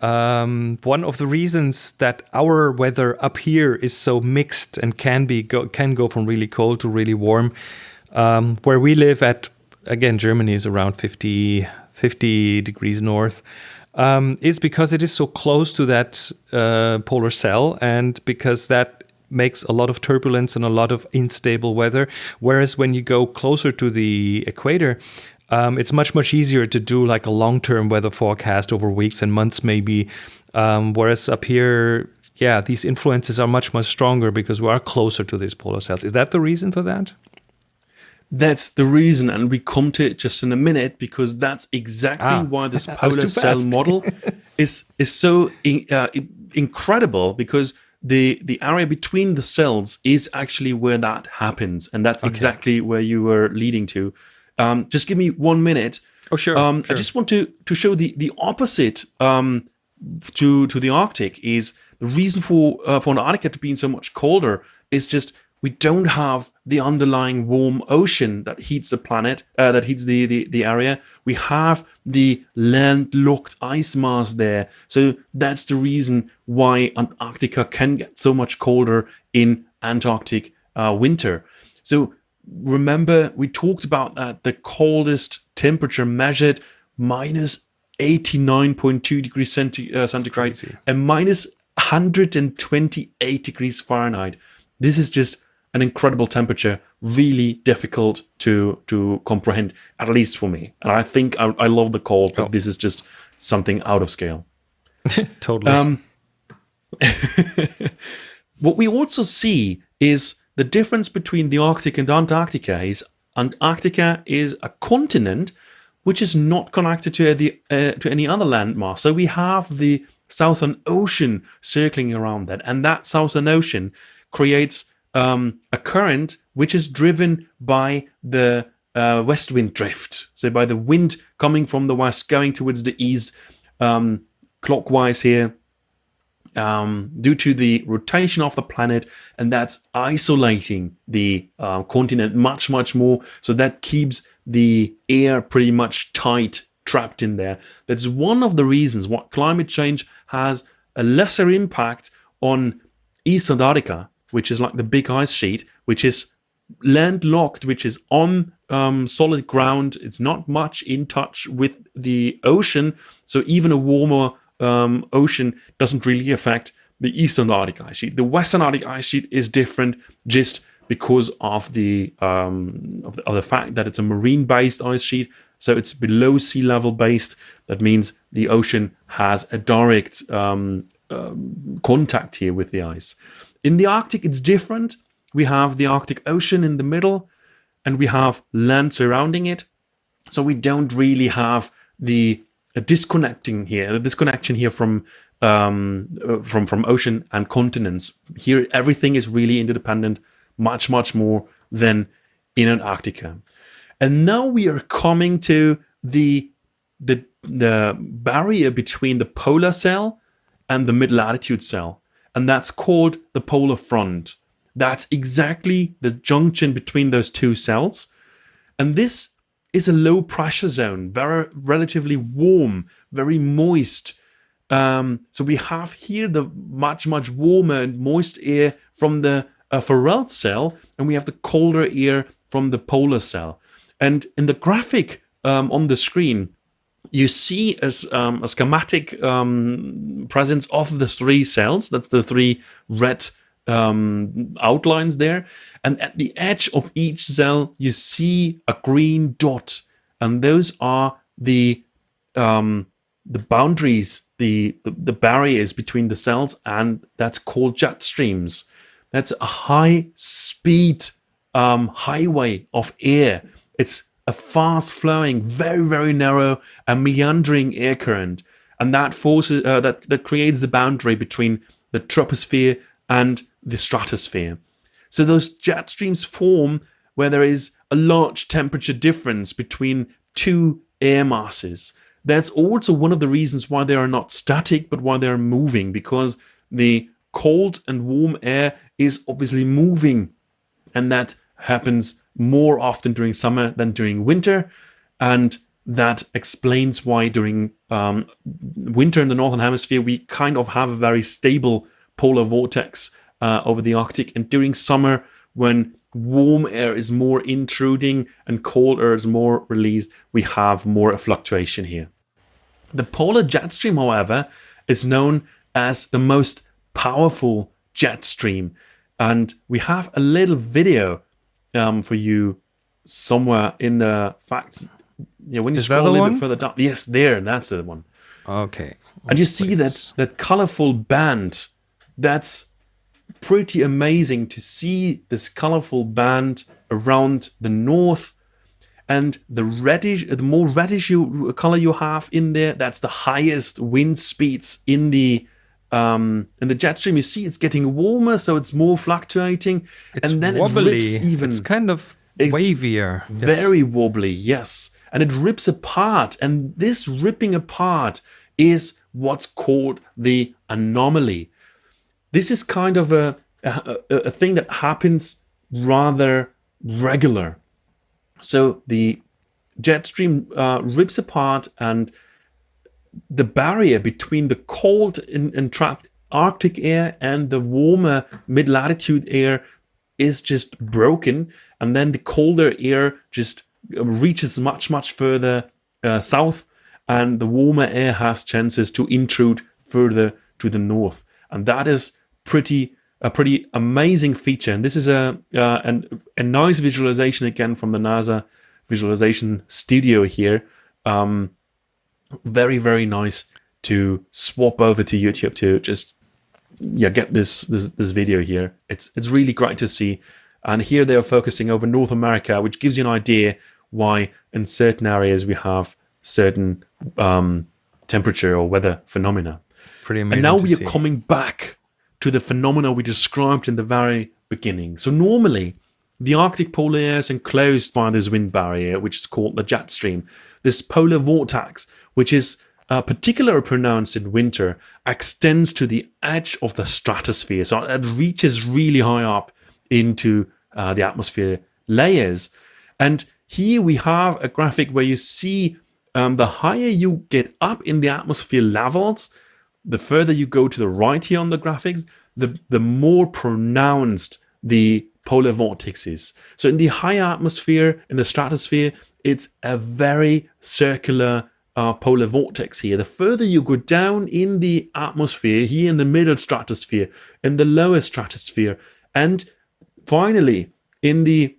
um, one of the reasons that our weather up here is so mixed and can be go, can go from really cold to really warm, um, where we live at again Germany is around 50, 50 degrees north. Um, is because it is so close to that uh, polar cell and because that makes a lot of turbulence and a lot of unstable weather. Whereas when you go closer to the equator, um, it's much much easier to do like a long term weather forecast over weeks and months maybe. Um, whereas up here, yeah, these influences are much much stronger because we are closer to these polar cells. Is that the reason for that? That's the reason, and we come to it just in a minute because that's exactly ah, why this polar cell model (laughs) is is so in, uh, incredible because the the area between the cells is actually where that happens, and that's okay. exactly where you were leading to. Um, just give me one minute. Oh sure, um, sure. I just want to to show the the opposite um, to to the Arctic is the reason for uh, for Antarctica to being so much colder is just we don't have the underlying warm ocean that heats the planet, uh, that heats the, the, the area. We have the landlocked ice mass there. So that's the reason why Antarctica can get so much colder in Antarctic uh, winter. So remember, we talked about that the coldest temperature measured minus 89.2 degrees centi uh, centigrade and minus 128 degrees Fahrenheit. This is just an incredible temperature, really difficult to to comprehend, at least for me. And I think I, I love the cold, but oh. this is just something out of scale. (laughs) totally. Um, (laughs) what we also see is the difference between the Arctic and Antarctica is Antarctica is a continent which is not connected to the uh, to any other landmass. So we have the Southern Ocean circling around that, and that Southern Ocean creates um, a current which is driven by the uh, west wind drift. So by the wind coming from the west, going towards the east, um, clockwise here, um, due to the rotation of the planet, and that's isolating the uh, continent much, much more. So that keeps the air pretty much tight, trapped in there. That's one of the reasons why climate change has a lesser impact on East Antarctica, which is like the big ice sheet, which is landlocked, which is on um, solid ground. It's not much in touch with the ocean. So even a warmer um, ocean doesn't really affect the eastern Arctic ice sheet. The western Arctic ice sheet is different just because of the, um, of the, of the fact that it's a marine-based ice sheet. So it's below sea level based. That means the ocean has a direct um, um, contact here with the ice. In the Arctic, it's different. We have the Arctic Ocean in the middle, and we have land surrounding it. So we don't really have the a disconnecting here, a disconnection here from um, uh, from from ocean and continents. Here, everything is really interdependent, much much more than in Antarctica. And now we are coming to the the the barrier between the polar cell and the mid latitude cell, and that's called the polar front. That's exactly the junction between those two cells, and this is a low pressure zone, very relatively warm, very moist. Um, so we have here the much, much warmer and moist air from the uh, cell, and we have the colder air from the polar cell. And in the graphic um, on the screen, you see as um, a schematic um, presence of the three cells. That's the three red um, outlines there. And at the edge of each cell, you see a green dot. And those are the um, the boundaries, the, the, the barriers between the cells, and that's called jet streams. That's a high speed um, highway of air. It's a fast flowing, very, very narrow and meandering air current. And that forces uh, that, that creates the boundary between the troposphere and the stratosphere. So those jet streams form where there is a large temperature difference between two air masses. That's also one of the reasons why they are not static, but why they are moving, because the cold and warm air is obviously moving. And that happens more often during summer than during winter. And that explains why during um, winter in the Northern Hemisphere, we kind of have a very stable polar vortex uh, over the Arctic. And during summer, when warm air is more intruding and cold air is more released, we have more fluctuation here. The polar jet stream, however, is known as the most powerful jet stream. And we have a little video um, for you somewhere in the facts. Yeah, when you is scroll a little bit further down. Yes, there, that's the one. Okay. and you see that, that colorful band. That's pretty amazing to see this colorful band around the north and the reddish the more reddish you, color you have in there that's the highest wind speeds in the um in the jet stream. You see it's getting warmer so it's more fluctuating. It's and then wobbly. it rips even it's kind of wavier. very yes. wobbly yes. And it rips apart. And this ripping apart is what's called the anomaly this is kind of a, a, a thing that happens rather regular. So the jet stream uh, rips apart and the barrier between the cold and, trapped Arctic air and the warmer mid-latitude air is just broken and then the colder air just reaches much much further uh, south and the warmer air has chances to intrude further to the north and that is pretty a pretty amazing feature. And this is a uh, an, a nice visualization again from the NASA visualization studio here. Um, very very nice to swap over to YouTube to just yeah get this this this video here. It's it's really great to see. And here they are focusing over North America, which gives you an idea why in certain areas we have certain um, temperature or weather phenomena. Pretty amazing. And now we see. are coming back to the phenomena we described in the very beginning. So normally, the Arctic polar is enclosed by this wind barrier, which is called the jet stream. This polar vortex, which is uh, particularly pronounced in winter, extends to the edge of the stratosphere. So it reaches really high up into uh, the atmosphere layers. And here we have a graphic where you see um, the higher you get up in the atmosphere levels, the further you go to the right here on the graphics, the, the more pronounced the polar vortex is. So in the higher atmosphere, in the stratosphere, it's a very circular uh, polar vortex here. The further you go down in the atmosphere, here in the middle stratosphere, in the lower stratosphere, and finally in the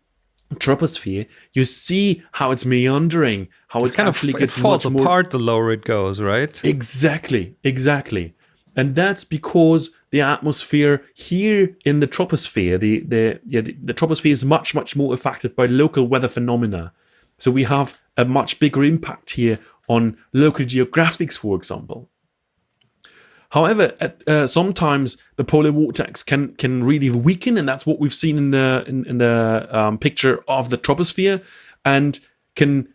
troposphere, you see how it's meandering, how it's, it's kind of it falls apart the lower it goes, right? Exactly, exactly. And that's because the atmosphere here in the troposphere, the, the, yeah, the, the troposphere is much, much more affected by local weather phenomena. So we have a much bigger impact here on local geographics, for example. However, at, uh, sometimes the polar vortex can can really weaken, and that's what we've seen in the in, in the um, picture of the troposphere, and can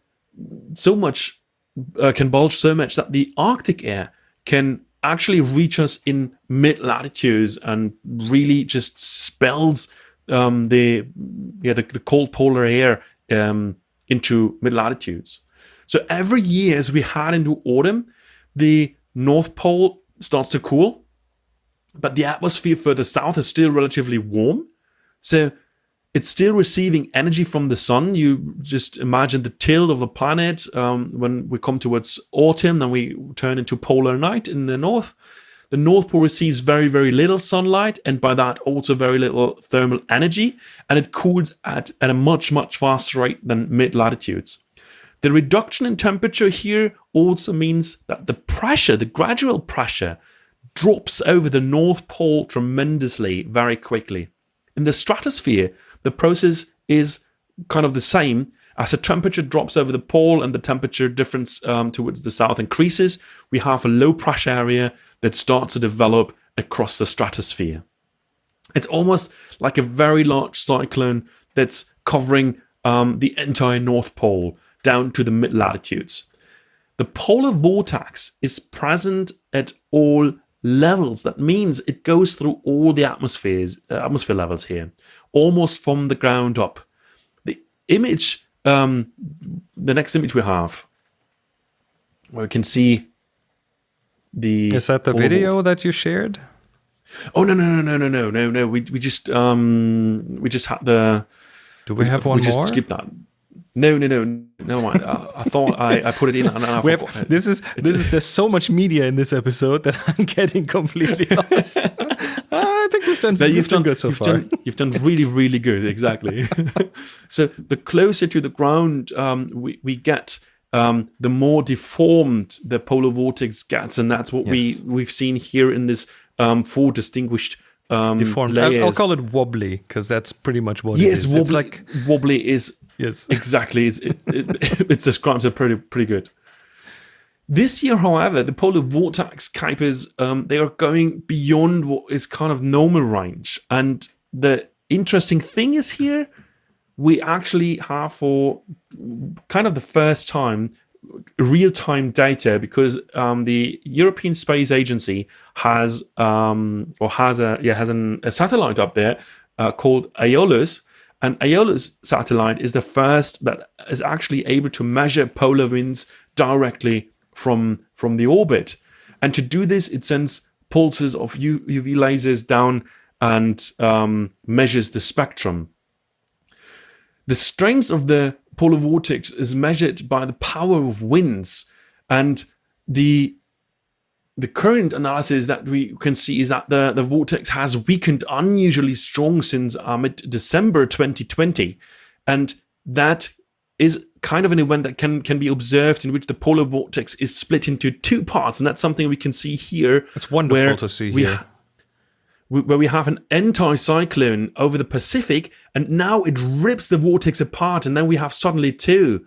so much uh, can bulge so much that the Arctic air can actually reach us in mid latitudes and really just spells um, the yeah the, the, cold polar air um, into mid latitudes. So every year as we head into autumn, the North Pole starts to cool, but the atmosphere further south is still relatively warm. So it's still receiving energy from the sun. You just imagine the tilt of the planet um, when we come towards autumn, then we turn into polar night in the north. The North Pole receives very, very little sunlight, and by that also very little thermal energy, and it cools at, at a much, much faster rate than mid latitudes. The reduction in temperature here also means that the pressure, the gradual pressure, drops over the North Pole tremendously very quickly. In the stratosphere, the process is kind of the same. As the temperature drops over the pole and the temperature difference um, towards the south increases, we have a low pressure area that starts to develop across the stratosphere. It's almost like a very large cyclone that's covering um, the entire North Pole down to the mid latitudes. The polar vortex is present at all levels. That means it goes through all the atmospheres, uh, atmosphere levels here, almost from the ground up. The image, um, the next image we have, where we can see the. Is that the video vortex. that you shared? Oh no no no no no no no no! We we just um we just had the. Do we have one we more? just skipped that. No, no, no, no. I, I thought I, I put it in. And I have, this is it's this is there's so much media in this episode that I'm (laughs) getting completely (laughs) lost. (laughs) I think we've done. No, you've done good so you've far. Done, you've done really, really good. Exactly. so the closer to the ground um, we we get, um, the more deformed the polar vortex gets, and that's what yes. we we've seen here in this um, four distinguished um, deformed. I'll, I'll, call it wobbly because that's pretty much what yes, it is. Wobbly, it's like wobbly is Yes, (laughs) exactly. It's, it, it, (laughs) it describes it pretty pretty good. This year, however, the polar vortex Kuipers um, they are going beyond what is kind of normal range, and the interesting thing is here we actually have for kind of the first time real-time data because um, the European Space Agency has um, or has a yeah has an, a satellite up there uh, called Aeolus, and Aeolus satellite is the first that is actually able to measure polar winds directly from, from the orbit. And to do this, it sends pulses of UV lasers down and um, measures the spectrum. The strength of the polar vortex is measured by the power of winds and the the current analysis that we can see is that the, the vortex has weakened unusually strong since uh, mid-December 2020. And that is kind of an event that can, can be observed in which the polar vortex is split into two parts. And that's something we can see here. It's wonderful to see here. Where we have an anticyclone over the Pacific, and now it rips the vortex apart, and then we have suddenly two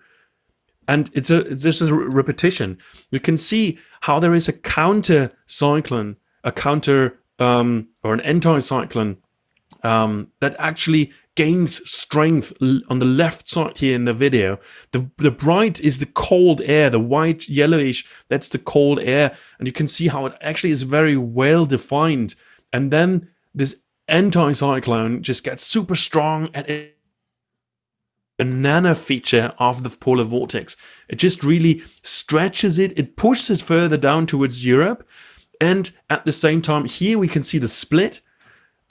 and it's a it's just a repetition. You can see how there is a counter cyclone, a counter um, or an anticyclone um, that actually gains strength on the left side here in the video. The, the bright is the cold air, the white yellowish, that's the cold air. And you can see how it actually is very well defined. And then this anticyclone just gets super strong and it banana feature of the polar vortex. It just really stretches it, it pushes it further down towards Europe. And at the same time, here we can see the split.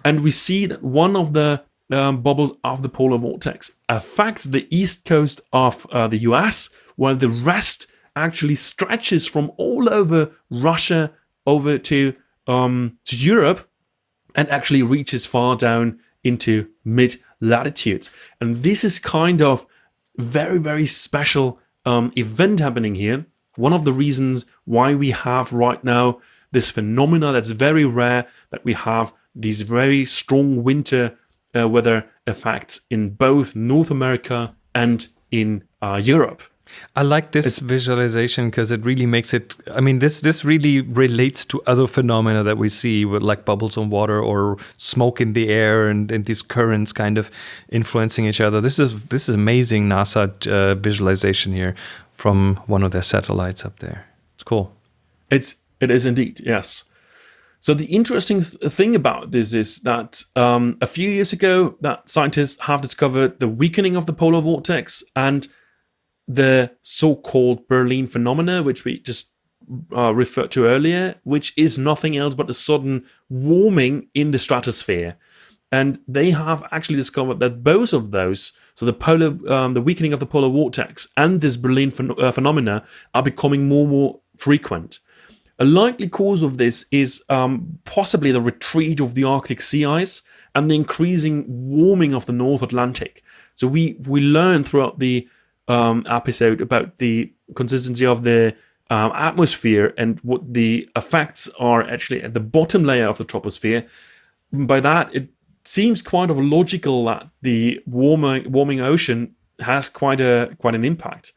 And we see that one of the um, bubbles of the polar vortex affects the east coast of uh, the US, while the rest actually stretches from all over Russia over to, um, to Europe and actually reaches far down into mid latitudes. And this is kind of very, very special um, event happening here. One of the reasons why we have right now this phenomena that's very rare, that we have these very strong winter uh, weather effects in both North America and in uh, Europe. I like this it's, visualization because it really makes it. I mean, this this really relates to other phenomena that we see with like bubbles on water or smoke in the air and, and these currents kind of influencing each other. This is this is amazing NASA uh, visualization here from one of their satellites up there. It's cool. It's it is indeed yes. So the interesting th thing about this is that um, a few years ago, that scientists have discovered the weakening of the polar vortex and the so-called Berlin phenomena, which we just uh, referred to earlier, which is nothing else but a sudden warming in the stratosphere. And they have actually discovered that both of those, so the polar, um, the weakening of the polar vortex and this Berlin uh, phenomena, are becoming more and more frequent. A likely cause of this is um, possibly the retreat of the Arctic sea ice and the increasing warming of the North Atlantic. So we we learned throughout the um, episode about the consistency of the um, atmosphere and what the effects are actually at the bottom layer of the troposphere. By that, it seems quite of logical that the warming warming ocean has quite a quite an impact.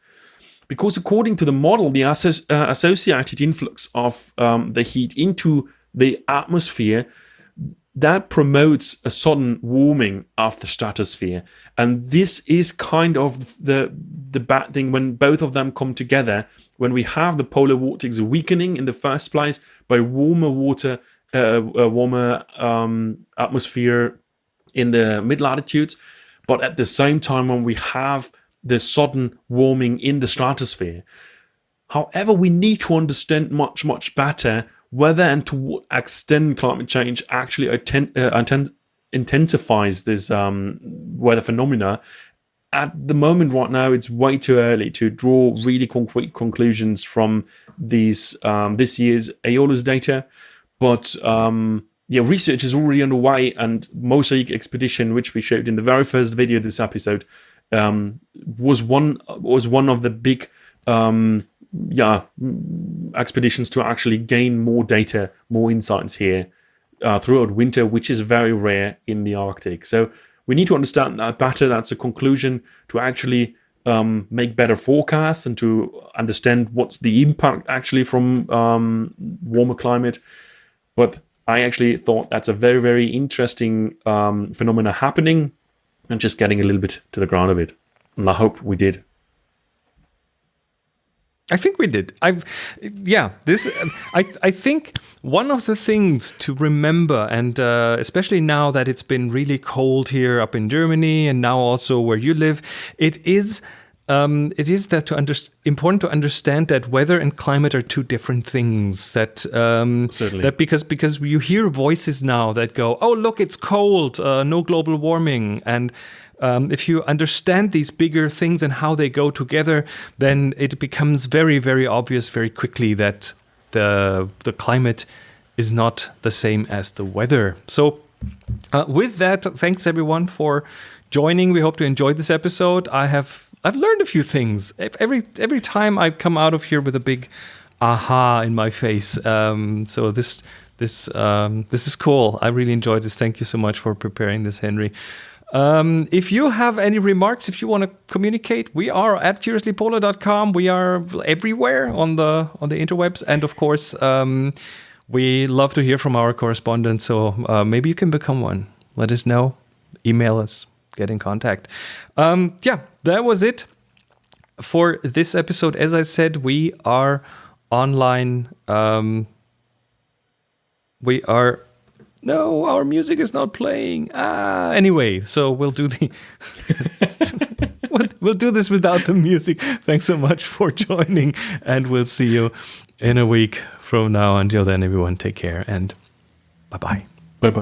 Because according to the model, the asso uh, associated influx of um, the heat into the atmosphere that promotes a sudden warming of the stratosphere. And this is kind of the, the bad thing when both of them come together, when we have the polar vortex weakening in the first place by warmer water, uh, a warmer um, atmosphere in the mid-latitudes, but at the same time when we have the sudden warming in the stratosphere. However, we need to understand much, much better whether and to what extent climate change actually uh, intensifies this um, weather phenomena. At the moment, right now, it's way too early to draw really concrete conclusions from these um, this year's Aeolus data. But um, yeah, research is already underway, and MOSAiC expedition, which we showed in the very first video this episode, um, was one was one of the big um, yeah expeditions to actually gain more data, more insights here uh, throughout winter, which is very rare in the Arctic. So we need to understand that better. That's a conclusion to actually um, make better forecasts and to understand what's the impact actually from um, warmer climate. But I actually thought that's a very, very interesting um, phenomena happening and just getting a little bit to the ground of it. And I hope we did. I think we did. I, yeah, this. I I think one of the things to remember, and uh, especially now that it's been really cold here up in Germany, and now also where you live, it is. Um, it is that to under, important to understand that weather and climate are two different things. That um, certainly that because because you hear voices now that go, "Oh, look, it's cold, uh, no global warming," and um, if you understand these bigger things and how they go together, then it becomes very, very obvious very quickly that the the climate is not the same as the weather. So, uh, with that, thanks everyone for joining. We hope to enjoy this episode. I have I've learned a few things every every time I come out of here with a big aha in my face. Um, so this this um, this is cool. I really enjoyed this. Thank you so much for preparing this, Henry. Um, if you have any remarks, if you want to communicate, we are at curiouslypolar.com. We are everywhere on the on the interwebs, and of course, um, we love to hear from our correspondents. So uh, maybe you can become one. Let us know. Email us. get in contact. Um, yeah, that was it for this episode. As I said, we are online. Um, we are no, our music is not playing. Ah, anyway, so we'll do the (laughs) we'll, do this without the music. Thanks so much for joining, and we'll see you in a week from now. Until then, everyone, take care and bye bye.